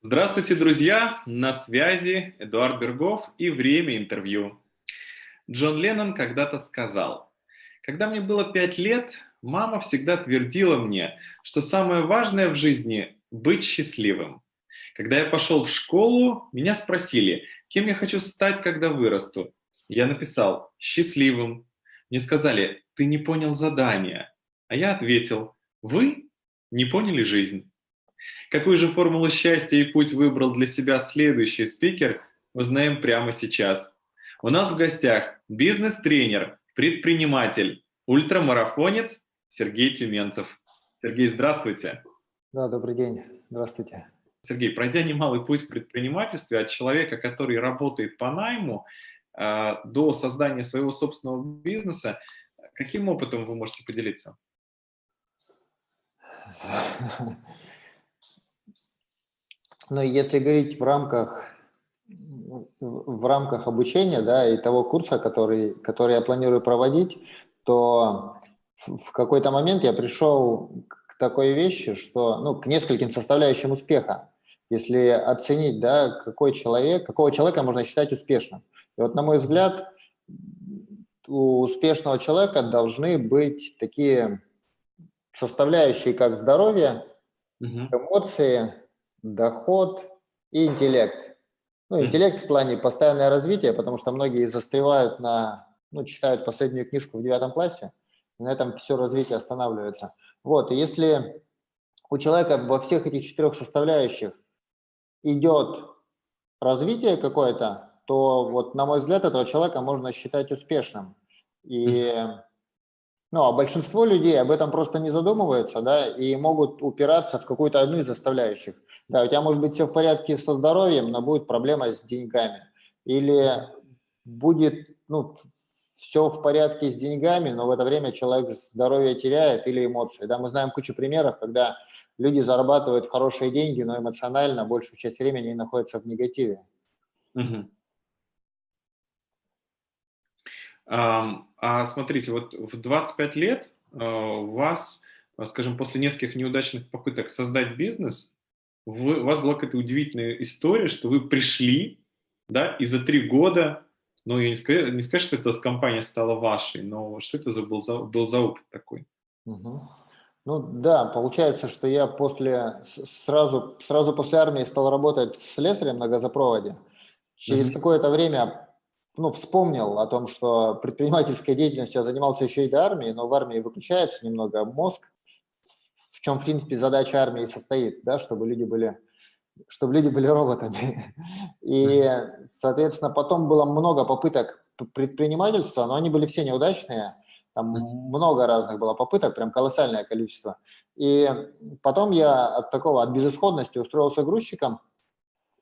Здравствуйте, друзья! На связи Эдуард Бергов и время интервью. Джон Леннон когда-то сказал, «Когда мне было пять лет, мама всегда твердила мне, что самое важное в жизни – быть счастливым. Когда я пошел в школу, меня спросили, кем я хочу стать, когда вырасту. Я написал «счастливым». Мне сказали «ты не понял задания». А я ответил «вы не поняли жизнь». Какую же формулу счастья и путь выбрал для себя следующий спикер, узнаем прямо сейчас. У нас в гостях бизнес-тренер, предприниматель, ультрамарафонец Сергей Тюменцев. Сергей, здравствуйте. Да, добрый день. Здравствуйте. Сергей, пройдя немалый путь в предпринимательстве от человека, который работает по найму, э, до создания своего собственного бизнеса, каким опытом вы можете поделиться? Но если говорить в рамках, в рамках обучения да, и того курса, который, который я планирую проводить, то в какой-то момент я пришел к такой вещи, что, ну, к нескольким составляющим успеха. Если оценить, да, какой человек, какого человека можно считать успешным. И вот, на мой взгляд, у успешного человека должны быть такие составляющие, как здоровье, эмоции, доход и интеллект. Ну, интеллект в плане постоянное развитие, потому что многие застревают на, ну, читают последнюю книжку в девятом классе, и на этом все развитие останавливается. Вот, и если у человека во всех этих четырех составляющих идет развитие какое-то, то вот, на мой взгляд, этого человека можно считать успешным. И ну, а большинство людей об этом просто не задумываются, да, и могут упираться в какую-то одну из составляющих. Да, у тебя может быть все в порядке со здоровьем, но будет проблема с деньгами. Или будет, ну, все в порядке с деньгами, но в это время человек здоровье теряет или эмоции. Да, мы знаем кучу примеров, когда люди зарабатывают хорошие деньги, но эмоционально большую часть времени находятся в негативе. Угу. А смотрите, вот в 25 лет а, у вас, а, скажем, после нескольких неудачных попыток создать бизнес, вы, у вас была какая-то удивительная история, что вы пришли, да, и за три года, ну, я не скажу, не скажу, что эта компания стала вашей, но что это за был за, был за опыт такой? Угу. Ну да, получается, что я после, сразу, сразу после армии стал работать с слесарем на газопроводе. Через mm какое-то время ну, вспомнил о том, что предпринимательской деятельностью я занимался еще и до армии, но в армии выключается немного мозг, в чем, в принципе, задача армии состоит, да, чтобы люди были, чтобы люди были роботами. И, соответственно, потом было много попыток предпринимательства, но они были все неудачные, там много разных было попыток, прям колоссальное количество. И потом я от такого, от безысходности устроился грузчиком,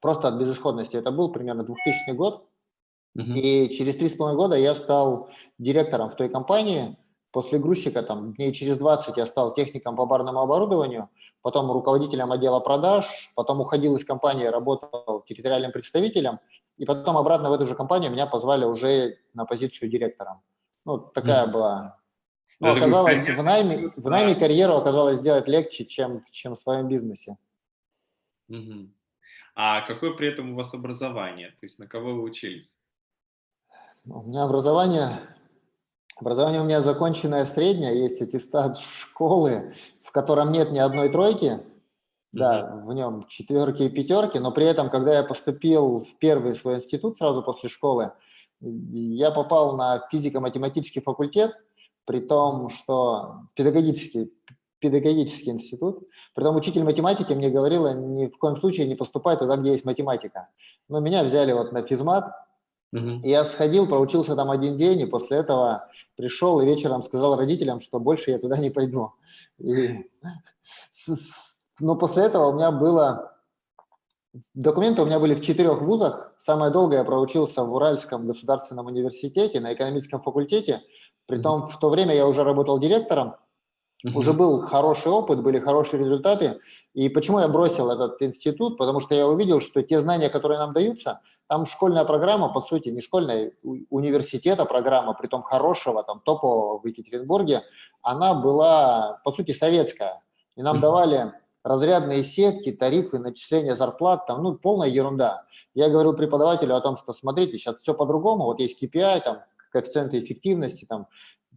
просто от безысходности. Это был примерно 2000 год, и через три с половиной года я стал директором в той компании. После грузчика, там, дней через 20 я стал техником по барному оборудованию, потом руководителем отдела продаж, потом уходил из компании, работал территориальным представителем, и потом обратно в эту же компанию меня позвали уже на позицию директора. Ну, такая mm. была. Ну, оказалось, в найме, в найме карьеру оказалось сделать легче, чем, чем в своем бизнесе. Mm А какое при этом у вас образование? То есть на кого вы учились? У меня образование, образование у меня законченное среднее, есть аттестат школы, в котором нет ни одной тройки, да, в нем четверки и пятерки, но при этом, когда я поступил в первый свой институт сразу после школы, я попал на физико-математический факультет, при том, что педагогический, педагогический институт, при том учитель математики мне говорила, ни в коем случае не поступай туда, где есть математика. Но меня взяли вот на физмат, Угу. Я сходил, проучился там один день, и после этого пришел и вечером сказал родителям, что больше я туда не пойду. И, но после этого у меня было... Документы у меня были в четырех вузах. Самое долгое я проучился в Уральском государственном университете на экономическом факультете. Притом в то время я уже работал директором Угу. Уже был хороший опыт, были хорошие результаты. И почему я бросил этот институт? Потому что я увидел, что те знания, которые нам даются, там школьная программа, по сути, не школьная, университета программа, при том хорошего, там топового в Екатеринбурге, она была, по сути, советская. И нам давали разрядные сетки, тарифы, начисления зарплат, там, ну, полная ерунда. Я говорил преподавателю о том, что смотрите, сейчас все по-другому, вот есть KPI, там, коэффициенты эффективности, там,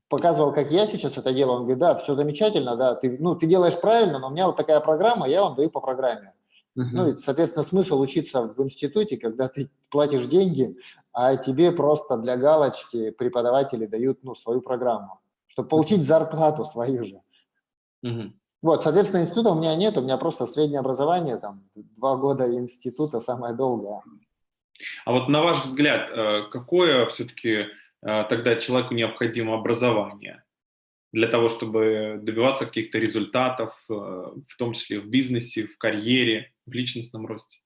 показывал, как я сейчас это делаю, он говорит, да, все замечательно, да, ты, ну, ты делаешь правильно, но у меня вот такая программа, я вам даю по программе. Uh -huh. Ну, и, соответственно, смысл учиться в институте, когда ты платишь деньги, а тебе просто для галочки преподаватели дают, ну, свою программу, чтобы получить зарплату свою же. Uh -huh. Вот, соответственно, института у меня нет, у меня просто среднее образование, там, два года института, самое долгое. А вот на ваш взгляд, э, какое все-таки э, тогда человеку необходимо образование для того, чтобы добиваться каких-то результатов, э, в том числе в бизнесе, в карьере, в личностном росте?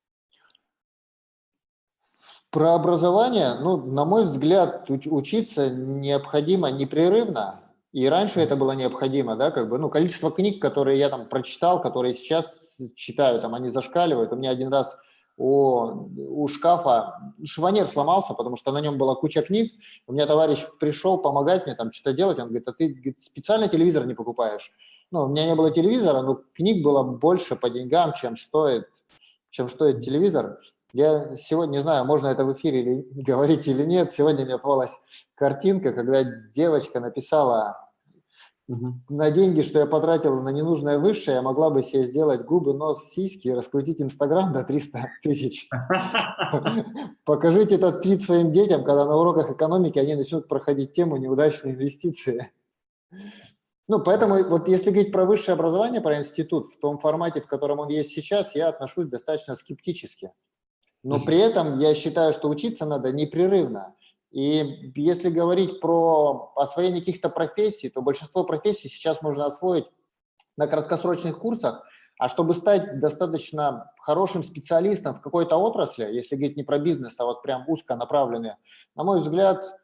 Про образование, ну, на мой взгляд, учиться необходимо непрерывно, и раньше это было необходимо, да, как бы, ну, количество книг, которые я там прочитал, которые сейчас читаю, там, они зашкаливают. У меня один раз у, у шкафа шванер сломался, потому что на нем была куча книг. У меня товарищ пришел помогать мне там что-то делать, он говорит, а ты специально телевизор не покупаешь. Ну, у меня не было телевизора, но книг было больше по деньгам, чем стоит, чем стоит телевизор. Я сегодня, не знаю, можно это в эфире или говорить или нет, сегодня мне попалась картинка, когда девочка написала Угу. На деньги, что я потратила на ненужное высшее, я могла бы себе сделать губы, нос, сиськи и раскрутить Инстаграм до 300 тысяч. Покажите этот твит своим детям, когда на уроках экономики они начнут проходить тему неудачные инвестиции. Ну, поэтому вот если говорить про высшее образование, про институт, в том формате, в котором он есть сейчас, я отношусь достаточно скептически. Но при этом я считаю, что учиться надо непрерывно. И если говорить про освоение каких-то профессий, то большинство профессий сейчас можно освоить на краткосрочных курсах, а чтобы стать достаточно хорошим специалистом в какой-то отрасли, если говорить не про бизнес, а вот прям узко направленные, на мой взгляд,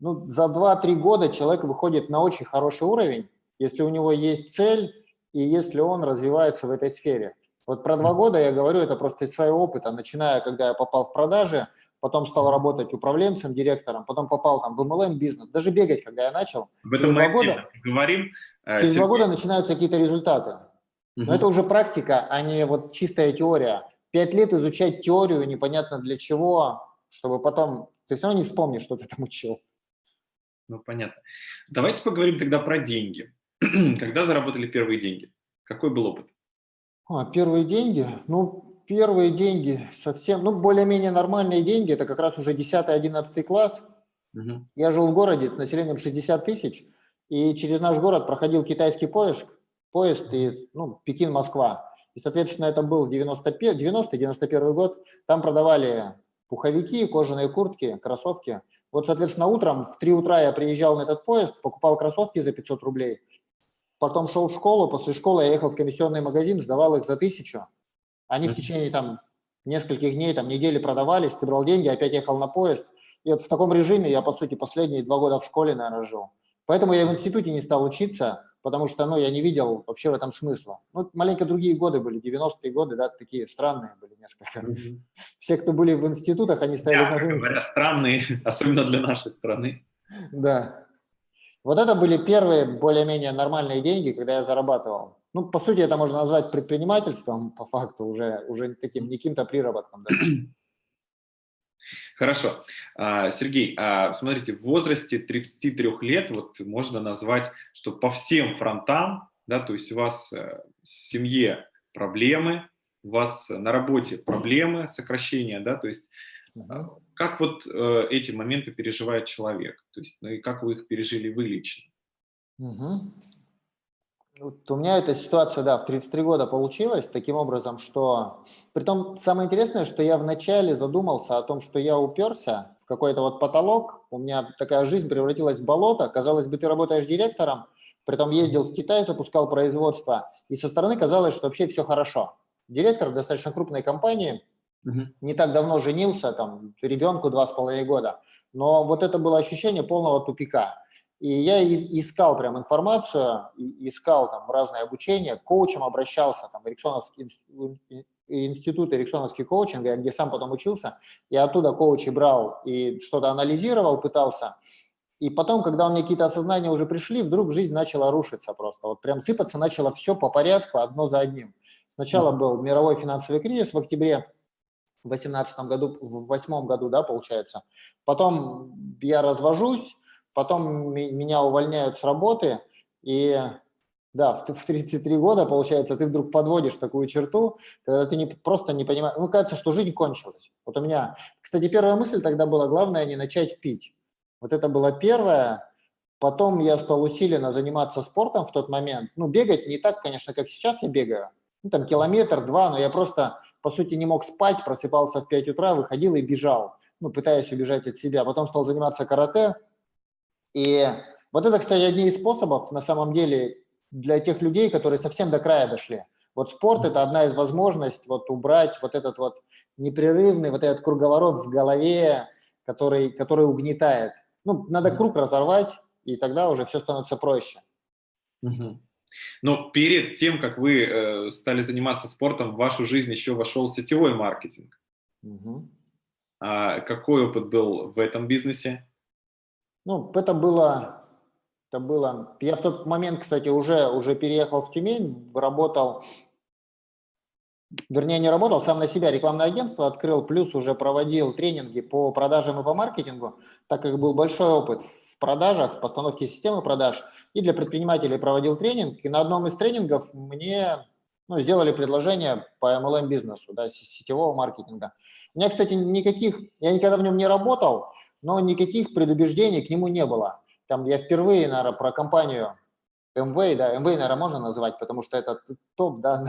ну, за 2-3 года человек выходит на очень хороший уровень, если у него есть цель и если он развивается в этой сфере. Вот про два года я говорю, это просто из своего опыта, начиная, когда я попал в продажи, потом стал работать управленцем, директором, потом попал там в MLM бизнес, даже бегать, когда я начал. В этом мы года, говорим. Э, через два года начинаются какие-то результаты. Но угу. это уже практика, а не вот чистая теория. Пять лет изучать теорию непонятно для чего, чтобы потом ты все равно не вспомнишь, что ты там учил. Ну, понятно. Давайте поговорим тогда про деньги. Когда заработали первые деньги? Какой был опыт? А, первые деньги? Ну, первые деньги совсем, ну, более-менее нормальные деньги, это как раз уже 10-11 класс. Угу. Я жил в городе с населением 60 тысяч, и через наш город проходил китайский поиск, поезд из ну, Пекин-Москва. И, соответственно, это был 90-91 год. Там продавали пуховики, кожаные куртки, кроссовки. Вот, соответственно, утром в 3 утра я приезжал на этот поезд, покупал кроссовки за 500 рублей, потом шел в школу, после школы я ехал в комиссионный магазин, сдавал их за 1000, они в течение там нескольких дней, там недели продавались, ты брал деньги, опять ехал на поезд. И вот в таком режиме я, по сути, последние два года в школе, наверное, жил. Поэтому я в институте не стал учиться, потому что, ну, я не видел вообще в этом смысла. Ну, маленько другие годы были, 90-е годы, да, такие странные были несколько. Mm -hmm. Все, кто были в институтах, они стояли на рынке. говоря, странные, особенно для нашей страны. Да. Вот это были первые более-менее нормальные деньги, когда я зарабатывал. Ну, по сути, это можно назвать предпринимательством, по факту, уже, уже таким не каким-то приработком. Да. Хорошо. А, Сергей, а, смотрите, в возрасте 33 лет вот можно назвать, что по всем фронтам, да, то есть у вас э, в семье проблемы, у вас на работе проблемы, сокращения, да, то есть угу. как вот э, эти моменты переживает человек, то есть ну, и как вы их пережили вы лично? Угу. Вот у меня эта ситуация, да, в 33 года получилась таким образом, что... Притом самое интересное, что я вначале задумался о том, что я уперся в какой-то вот потолок, у меня такая жизнь превратилась в болото, казалось бы, ты работаешь директором, притом ездил в Китай, запускал производство, и со стороны казалось, что вообще все хорошо. Директор достаточно крупной компании, угу. не так давно женился, там, ребенку два с половиной года, но вот это было ощущение полного тупика. И я искал прям информацию, искал там разное обучение, коучем обращался, там, Эриксоновский институт эриксоновский коучинг, где сам потом учился, я оттуда коучи брал и что-то анализировал, пытался. И потом, когда у меня какие-то осознания уже пришли, вдруг жизнь начала рушиться просто. Вот прям сыпаться начало все по порядку, одно за одним. Сначала был мировой финансовый кризис в октябре в 2018 году, в 2008 году, да, получается. Потом я развожусь, потом меня увольняют с работы, и да, в, в 33 года, получается, ты вдруг подводишь такую черту, когда ты не, просто не понимаешь, ну, кажется, что жизнь кончилась. Вот у меня, кстати, первая мысль тогда была, главное не начать пить. Вот это было первое. Потом я стал усиленно заниматься спортом в тот момент. Ну, бегать не так, конечно, как сейчас я бегаю. Ну, там километр, два, но я просто, по сути, не мог спать, просыпался в 5 утра, выходил и бежал, ну, пытаясь убежать от себя. Потом стал заниматься карате. И вот это, кстати, одни из способов, на самом деле, для тех людей, которые совсем до края дошли. Вот спорт – это одна из возможностей вот убрать вот этот вот непрерывный, вот этот круговорот в голове, который, который угнетает. Ну, надо круг разорвать, и тогда уже все становится проще. Угу. Но перед тем, как вы э, стали заниматься спортом, в вашу жизнь еще вошел сетевой маркетинг. Угу. А какой опыт был в этом бизнесе? Ну, это было это было... Я в тот момент, кстати, уже, уже переехал в Тюмень, работал, вернее, не работал, сам на себя рекламное агентство открыл, плюс уже проводил тренинги по продажам и по маркетингу, так как был большой опыт в продажах, в постановке системы продаж, и для предпринимателей проводил тренинг, и на одном из тренингов мне ну, сделали предложение по MLM-бизнесу, да, сетевого маркетинга. У меня, кстати, никаких, я никогда в нем не работал, но никаких предубеждений к нему не было. Там я впервые, наверное, про компанию МВ, да, МВ, наверное, можно назвать, потому что это топ, да.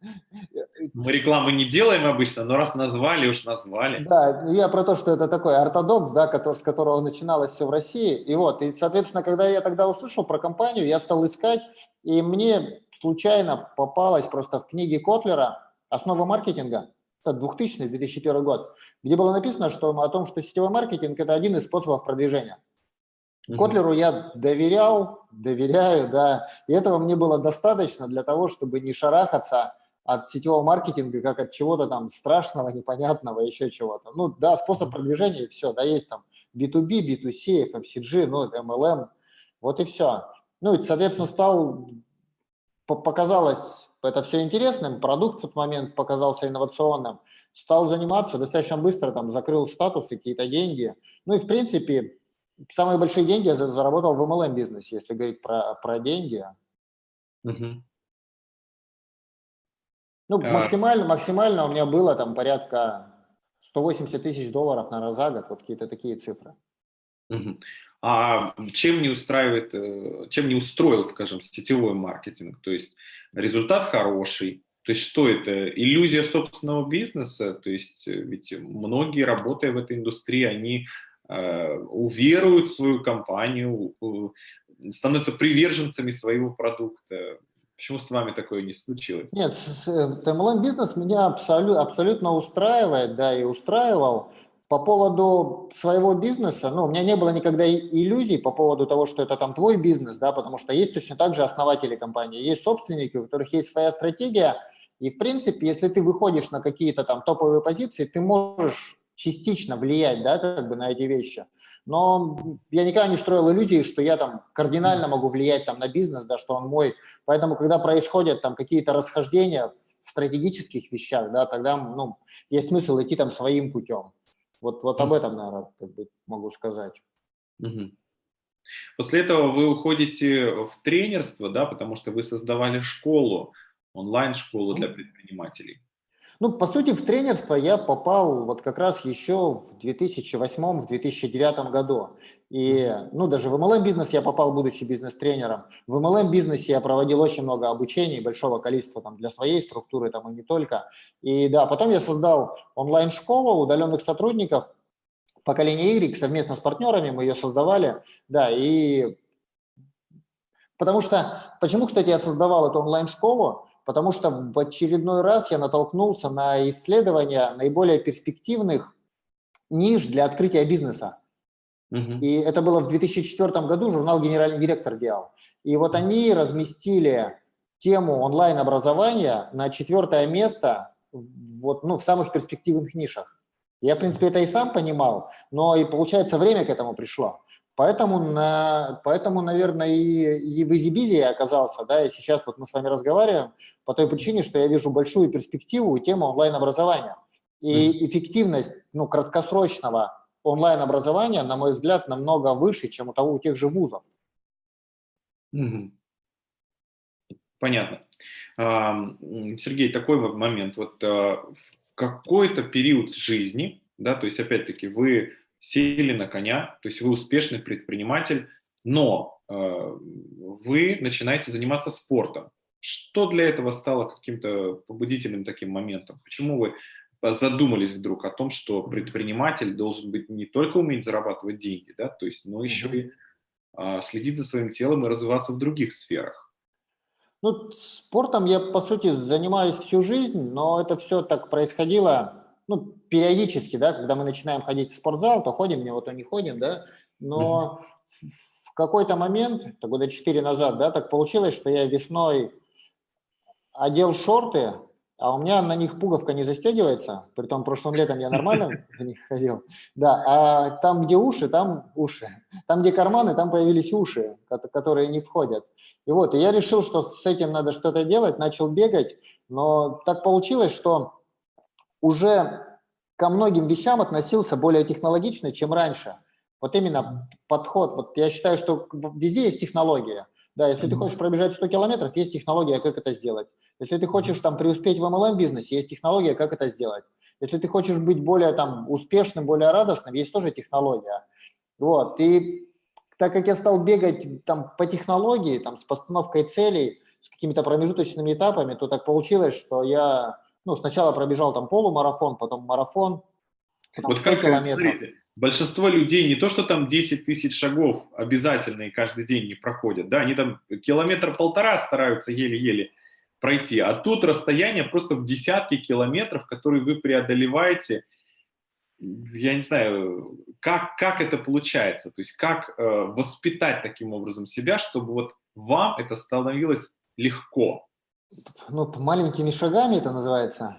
Мы рекламы не делаем обычно, но раз назвали, уж назвали. Да, я про то, что это такой ортодокс, да, который, с которого начиналось все в России. И вот, и, соответственно, когда я тогда услышал про компанию, я стал искать, и мне случайно попалась просто в книге Котлера «Основа маркетинга», это 2000-2001 год, где было написано что, о том, что сетевой маркетинг – это один из способов продвижения. Котлеру я доверял, доверяю, да, и этого мне было достаточно для того, чтобы не шарахаться от сетевого маркетинга, как от чего-то там страшного, непонятного, еще чего-то. Ну, да, способ продвижения, все, да, есть там B2B, B2C, FMCG, ну, MLM, вот и все. Ну, и, соответственно, стал, показалось это все интересным, продукт в тот момент показался инновационным, стал заниматься достаточно быстро, там, закрыл статусы, какие-то деньги. Ну, и, в принципе, самые большие деньги я заработал в MLM-бизнесе, если говорить про, про деньги. Угу. Ну, а... максимально, максимально у меня было там порядка 180 тысяч долларов, наверное, за год, вот какие-то такие цифры. Угу. А чем не устраивает, э, чем не устроил, скажем, сетевой маркетинг? То есть результат хороший, то есть что это? Иллюзия собственного бизнеса? То есть э, ведь многие, работая в этой индустрии, они уверуют в свою компанию, становятся приверженцами своего продукта. Почему с вами такое не случилось? Нет, MLM-бизнес меня абсолют, абсолютно устраивает, да, и устраивал. По поводу своего бизнеса, ну, у меня не было никогда иллюзий по поводу того, что это там твой бизнес, да, потому что есть точно так же основатели компании, есть собственники, у которых есть своя стратегия, и, в принципе, если ты выходишь на какие-то там топовые позиции, ты можешь частично влиять, да, как бы на эти вещи. Но я никогда не строил иллюзии, что я там кардинально могу влиять там на бизнес, да, что он мой. Поэтому, когда происходят там какие-то расхождения в стратегических вещах, да, тогда, ну, есть смысл идти там своим путем. Вот, вот об этом, наверное, как бы могу сказать. После этого вы уходите в тренерство, да, потому что вы создавали школу, онлайн-школу для предпринимателей. Ну, по сути, в тренерство я попал вот как раз еще в 2008-2009 году. И, ну, даже в MLM-бизнес я попал, будучи бизнес-тренером. В MLM-бизнесе я проводил очень много обучений, большого количества там для своей структуры, там и не только. И да, потом я создал онлайн-школу удаленных сотрудников, поколение Y, совместно с партнерами мы ее создавали, да, и потому что, почему, кстати, я создавал эту онлайн-школу, потому что в очередной раз я натолкнулся на исследования наиболее перспективных ниш для открытия бизнеса. И это было в 2004 году, журнал «Генеральный директор» делал. И вот они разместили тему онлайн-образования на четвертое место вот, ну, в самых перспективных нишах. Я, в принципе, это и сам понимал, но и, получается, время к этому пришло. Поэтому, на, поэтому наверное, и, и в EasyBizy я оказался, да, и сейчас вот мы с вами разговариваем по той причине, что я вижу большую перспективу и тему онлайн-образования. И эффективность, ну, краткосрочного онлайн-образования, на мой взгляд, намного выше, чем у того, у тех же вузов. Понятно. Сергей, такой вот момент. Вот а, в какой-то период жизни, да, то есть опять-таки вы сели на коня, то есть вы успешный предприниматель, но э, вы начинаете заниматься спортом. Что для этого стало каким-то побудительным таким моментом? Почему вы задумались вдруг о том, что предприниматель должен быть не только уметь зарабатывать деньги, да, то есть, но еще и э, следить за своим телом и развиваться в других сферах? Ну, спортом я, по сути, занимаюсь всю жизнь, но это все так происходило ну, периодически, да, когда мы начинаем ходить в спортзал, то ходим, не вот то не ходим, да, но mm -hmm. в какой-то момент, это года 4 назад, да, так получилось, что я весной одел шорты, а у меня на них пуговка не застегивается, при том прошлым летом я нормально в них ходил, да, а там, где уши, там уши, там, где карманы, там появились уши, которые не входят. И вот, и я решил, что с этим надо что-то делать, начал бегать, но так получилось, что уже ко многим вещам относился более технологично, чем раньше. Вот именно подход. Вот я считаю, что везде есть технология. Да, если ты хочешь пробежать 100 километров, есть технология, как это сделать. Если ты хочешь там преуспеть в MLM-бизнесе, есть технология, как это сделать. Если ты хочешь быть более там успешным, более радостным, есть тоже технология. Вот, и так как я стал бегать там по технологии, там с постановкой целей, с какими-то промежуточными этапами, то так получилось, что я ну, сначала пробежал там полумарафон, потом марафон, потом вот как, километров. Смотрите, большинство людей не то, что там 10 тысяч шагов обязательно и каждый день не проходят, да, они там километр-полтора стараются еле-еле пройти, а тут расстояние просто в десятки километров, которые вы преодолеваете, я не знаю, как, как это получается, то есть как э, воспитать таким образом себя, чтобы вот вам это становилось легко ну, маленькими шагами это называется.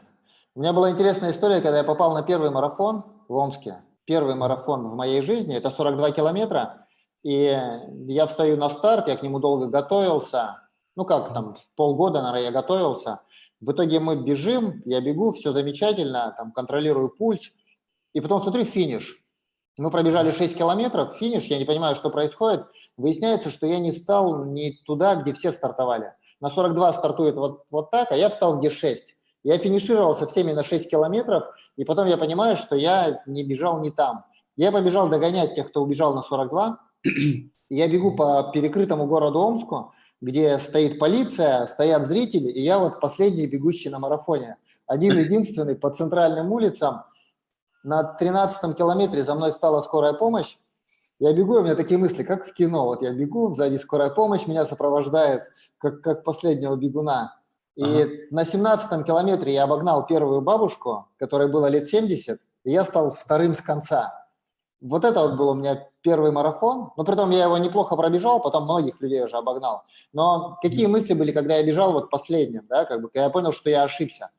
У меня была интересная история, когда я попал на первый марафон в Омске. Первый марафон в моей жизни, это 42 километра. И я встаю на старт, я к нему долго готовился. Ну как, там полгода, наверное, я готовился. В итоге мы бежим, я бегу, все замечательно, там контролирую пульс. И потом смотрю финиш. Мы пробежали 6 километров, финиш, я не понимаю, что происходит. Выясняется, что я не стал не туда, где все стартовали на 42 стартует вот, вот так, а я встал где 6. Я финишировал со всеми на 6 километров, и потом я понимаю, что я не бежал не там. Я побежал догонять тех, кто убежал на 42. Я бегу по перекрытому городу Омску, где стоит полиция, стоят зрители, и я вот последний бегущий на марафоне. Один-единственный по центральным улицам. На 13 километре за мной встала скорая помощь, я бегу, у меня такие мысли, как в кино. Вот я бегу, сзади скорая помощь меня сопровождает, как, как последнего бегуна. И ага. на 17 километре я обогнал первую бабушку, которой было лет 70, и я стал вторым с конца. Вот это вот был у меня первый марафон. Но при том я его неплохо пробежал, потом многих людей уже обогнал. Но какие мысли были, когда я бежал вот последним, да, как бы, когда я понял, что я ошибся.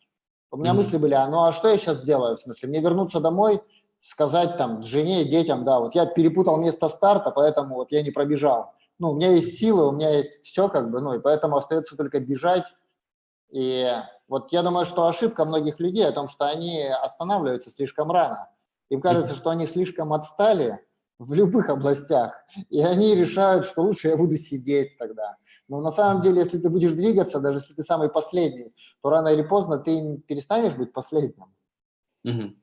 У меня mm -hmm. мысли были, а ну а что я сейчас делаю? В смысле, мне вернуться домой, сказать там жене, детям, да, вот я перепутал место старта, поэтому вот я не пробежал. Ну, у меня есть силы, у меня есть все, как бы, ну, и поэтому остается только бежать. И вот я думаю, что ошибка многих людей о том, что они останавливаются слишком рано. Им кажется, что они слишком отстали в любых областях, и они решают, что лучше я буду сидеть тогда. Но на самом деле, если ты будешь двигаться, даже если ты самый последний, то рано или поздно ты перестанешь быть последним. Угу.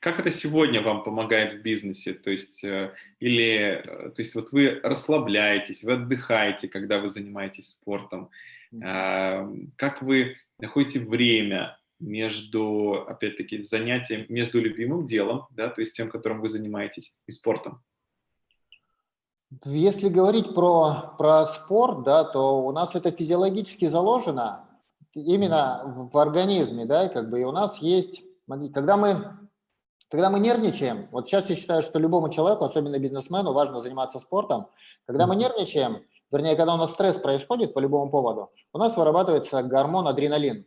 Как это сегодня вам помогает в бизнесе? То есть, э, или, э, то есть вот вы расслабляетесь, вы отдыхаете, когда вы занимаетесь спортом. А, как вы находите время между, опять-таки, занятием, между любимым делом, да, то есть тем, которым вы занимаетесь, и спортом? Если говорить про, про спорт, да, то у нас это физиологически заложено именно в организме, да, как бы и у нас есть, когда мы когда мы нервничаем, вот сейчас я считаю, что любому человеку, особенно бизнесмену, важно заниматься спортом. Когда мы нервничаем, вернее, когда у нас стресс происходит по любому поводу, у нас вырабатывается гормон адреналин.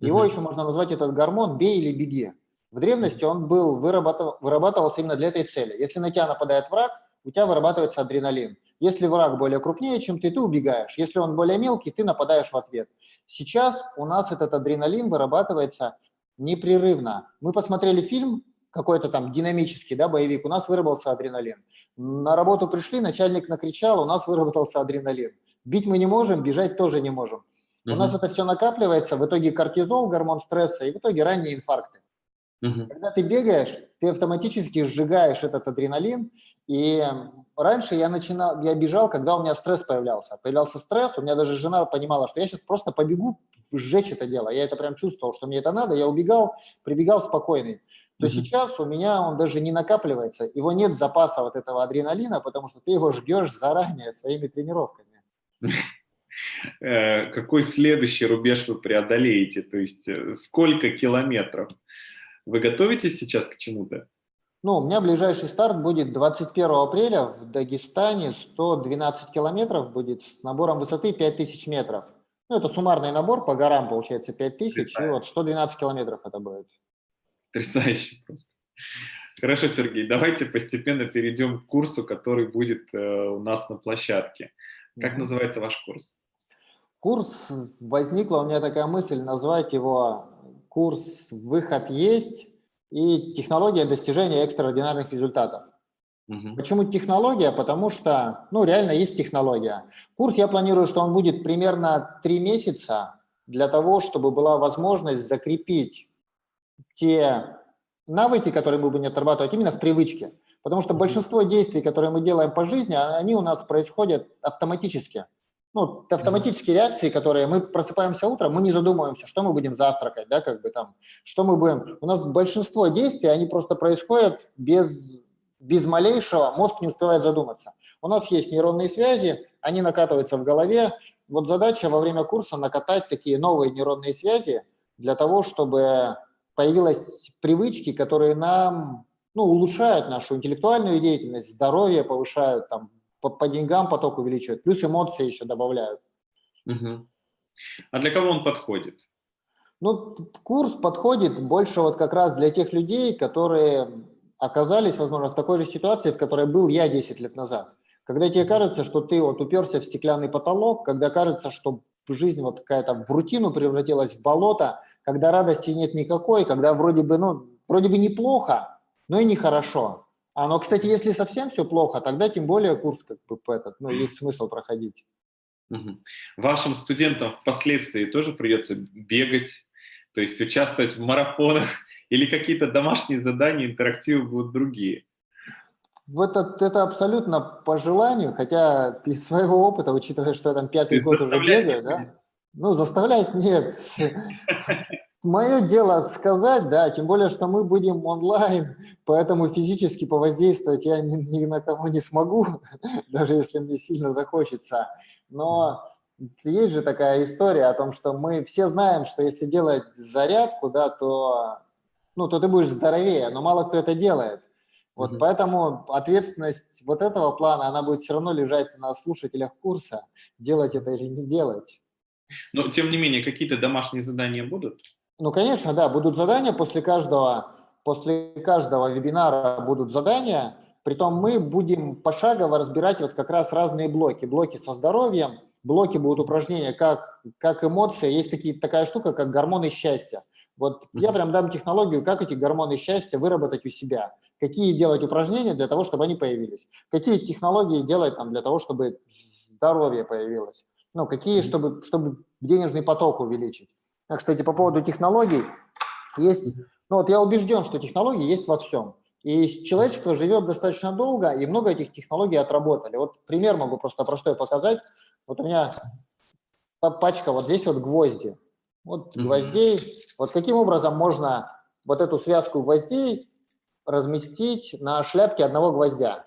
Его еще можно назвать этот гормон «бей или беги». В древности он был, вырабатывался именно для этой цели. Если на тебя нападает враг, у тебя вырабатывается адреналин. Если враг более крупнее, чем ты, ты убегаешь. Если он более мелкий, ты нападаешь в ответ. Сейчас у нас этот адреналин вырабатывается непрерывно. Мы посмотрели фильм, какой-то там динамический да, боевик, у нас выработался адреналин. На работу пришли, начальник накричал, у нас выработался адреналин. Бить мы не можем, бежать тоже не можем. У нас это все накапливается, в итоге кортизол, гормон стресса, и в итоге ранние инфаркты. Угу. Когда ты бегаешь, ты автоматически сжигаешь этот адреналин, и раньше я начинал, я бежал, когда у меня стресс появлялся. Появлялся стресс, у меня даже жена понимала, что я сейчас просто побегу сжечь это дело. Я это прям чувствовал, что мне это надо, я убегал, прибегал спокойный. То угу. сейчас у меня он даже не накапливается, его нет запаса вот этого адреналина, потому что ты его жгешь заранее своими тренировками. Э, какой следующий рубеж вы преодолеете? То есть э, сколько километров? Вы готовитесь сейчас к чему-то? Ну, у меня ближайший старт будет 21 апреля в Дагестане, 112 километров будет с набором высоты 5000 метров. Ну, это суммарный набор, по горам получается 5000, и вот 112 километров это будет. Потрясающе просто. Хорошо, Сергей, давайте постепенно перейдем к курсу, который будет э, у нас на площадке. Как называется ваш курс? Курс, возникла у меня такая мысль назвать его курс «Выход есть» и «Технология достижения экстраординарных результатов». Угу. Почему технология? Потому что, ну, реально есть технология. Курс я планирую, что он будет примерно три месяца для того, чтобы была возможность закрепить те навыки, которые мы будем отрабатывать именно в привычке. Потому что большинство действий, которые мы делаем по жизни, они у нас происходят автоматически ну, автоматические реакции, которые мы просыпаемся утром, мы не задумываемся, что мы будем завтракать, да, как бы там, что мы будем. У нас большинство действий, они просто происходят без, без малейшего, мозг не успевает задуматься. У нас есть нейронные связи, они накатываются в голове. Вот задача во время курса накатать такие новые нейронные связи для того, чтобы появились привычки, которые нам ну, улучшают нашу интеллектуальную деятельность, здоровье повышают, там, по, по деньгам поток увеличивают, плюс эмоции еще добавляют. Угу. А для кого он подходит? Ну, курс подходит больше вот как раз для тех людей, которые оказались, возможно, в такой же ситуации, в которой был я 10 лет назад. Когда тебе кажется, что ты вот уперся в стеклянный потолок, когда кажется, что жизнь вот какая-то в рутину превратилась в болото, когда радости нет никакой, когда вроде бы, ну, вроде бы неплохо, но и нехорошо. А, но, кстати, если совсем все плохо, тогда тем более курс как бы этот, ну, есть смысл проходить. Вашим студентам впоследствии тоже придется бегать, то есть участвовать в марафонах или какие-то домашние задания, интерактивы будут другие? Вот это, это абсолютно по желанию, хотя из своего опыта, учитывая, что я там пятый год уже бегаю, да, ну, заставлять нет. Мое дело сказать, да, тем более, что мы будем онлайн, поэтому физически повоздействовать я ни, ни на кого не смогу, даже если мне сильно захочется. Но есть же такая история о том, что мы все знаем, что если делать зарядку, да, то, ну, то ты будешь здоровее, но мало кто это делает. Вот mm -hmm. поэтому ответственность вот этого плана, она будет все равно лежать на слушателях курса, делать это или не делать. Но, тем не менее, какие-то домашние задания будут? Ну, конечно, да, будут задания после каждого, после каждого вебинара будут задания, притом мы будем пошагово разбирать вот как раз разные блоки. Блоки со здоровьем, блоки будут упражнения как, как эмоции, есть такие, такая штука, как гормоны счастья. Вот я прям дам технологию, как эти гормоны счастья выработать у себя, какие делать упражнения для того, чтобы они появились, какие технологии делать там для того, чтобы здоровье появилось, ну, какие, чтобы, чтобы денежный поток увеличить. Кстати, по поводу технологий, есть, ну вот я убежден, что технологии есть во всем. И человечество живет достаточно долго, и много этих технологий отработали. Вот пример могу просто простой показать. Вот у меня пачка, вот здесь вот гвозди. Вот гвоздей. Вот каким образом можно вот эту связку гвоздей разместить на шляпке одного гвоздя?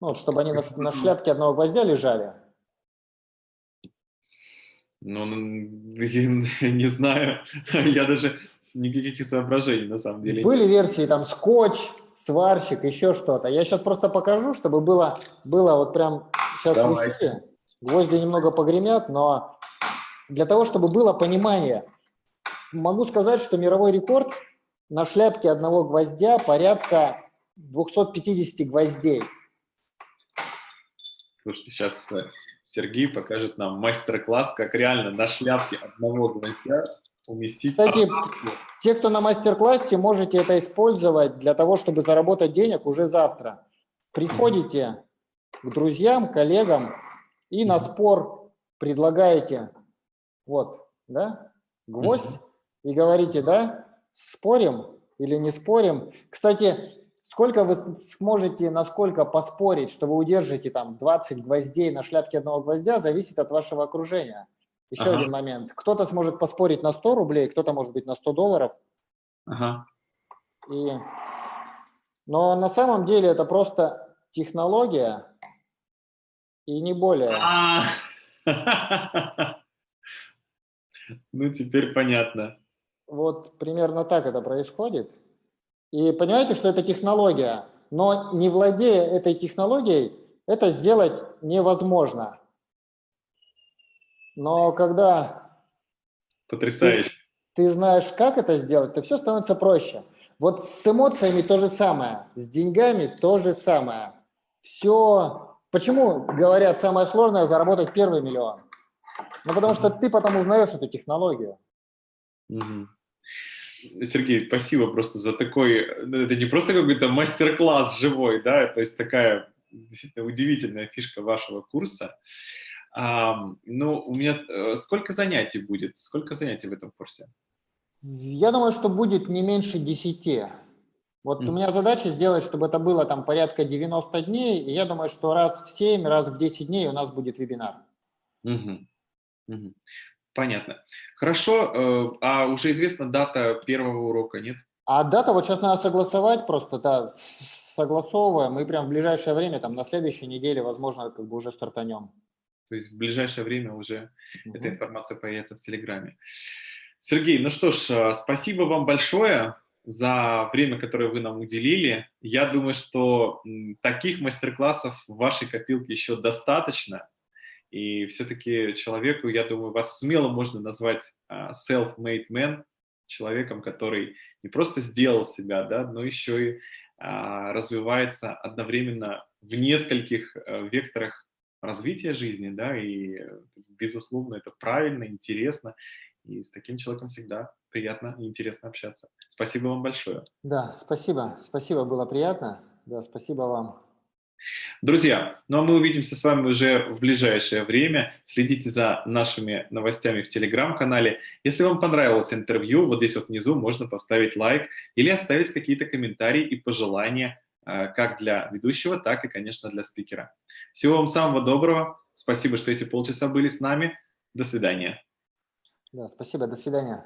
Ну, вот, чтобы они на, на шляпке одного гвоздя лежали. Ну, не знаю, я даже никаких соображений на самом деле. Были версии там скотч, сварщик, еще что-то. Я сейчас просто покажу, чтобы было, было вот прям сейчас Давай. в эфире. Гвозди немного погремят, но для того, чтобы было понимание, могу сказать, что мировой рекорд на шляпке одного гвоздя порядка 250 гвоздей. Слушайте, сейчас э, Сергей покажет нам мастер-класс, как реально на шляпке одного гвоздя уместить... Кстати, те, кто на мастер-классе, можете это использовать для того, чтобы заработать денег уже завтра. Приходите к друзьям, коллегам и на спор предлагаете, вот, да, гвоздь, и говорите, да, спорим или не спорим. Кстати, сколько вы сможете, насколько поспорить, что вы удержите там 20 гвоздей на шляпке одного гвоздя, зависит от вашего окружения. Еще ага. один момент. Кто-то сможет поспорить на 100 рублей, кто-то может быть на 100 долларов. Ага. И... Но на самом деле это просто технология и не более. А Ну, теперь понятно. Вот примерно так это происходит. И понимаете, что это технология, но не владея этой технологией, это сделать невозможно. Но когда Потрясающе. Ты, ты знаешь, как это сделать, то все становится проще. Вот с эмоциями то же самое, с деньгами то же самое. Все. Почему говорят, самое сложное заработать первый миллион? Ну, потому что ты потом узнаешь эту технологию. Угу. Сергей, спасибо просто за такой, ну, это не просто какой-то мастер-класс живой, да, то есть такая действительно удивительная фишка вашего курса. А, ну, у меня э, сколько занятий будет? Сколько занятий в этом курсе? Я думаю, что будет не меньше 10. Вот mm. у меня задача сделать, чтобы это было там порядка 90 дней, и я думаю, что раз в 7, раз в 10 дней у нас будет вебинар. Mm -hmm. Понятно. Хорошо, э, а уже известна дата первого урока, нет? А дата вот сейчас надо согласовать просто, да, согласовываем, мы прям в ближайшее время, там на следующей неделе, возможно, как бы уже стартанем. То есть в ближайшее время уже угу. эта информация появится в Телеграме. Сергей, ну что ж, э, спасибо вам большое за время, которое вы нам уделили. Я думаю, что таких мастер-классов в вашей копилке еще достаточно. И все-таки человеку, я думаю, вас смело можно назвать а, self-made man, человеком, который не просто сделал себя, да, но еще и а, развивается одновременно в нескольких а, векторах развития жизни, да, и, безусловно, это правильно, интересно, и с таким человеком всегда приятно и интересно общаться. Спасибо вам большое. Да, спасибо, спасибо, было приятно, да, спасибо вам. Друзья, ну а мы увидимся с вами уже в ближайшее время. Следите за нашими новостями в Телеграм-канале. Если вам понравилось интервью, вот здесь вот внизу можно поставить лайк или оставить какие-то комментарии и пожелания э, как для ведущего, так и, конечно, для спикера. Всего вам самого доброго. Спасибо, что эти полчаса были с нами. До свидания. Да, спасибо. До свидания.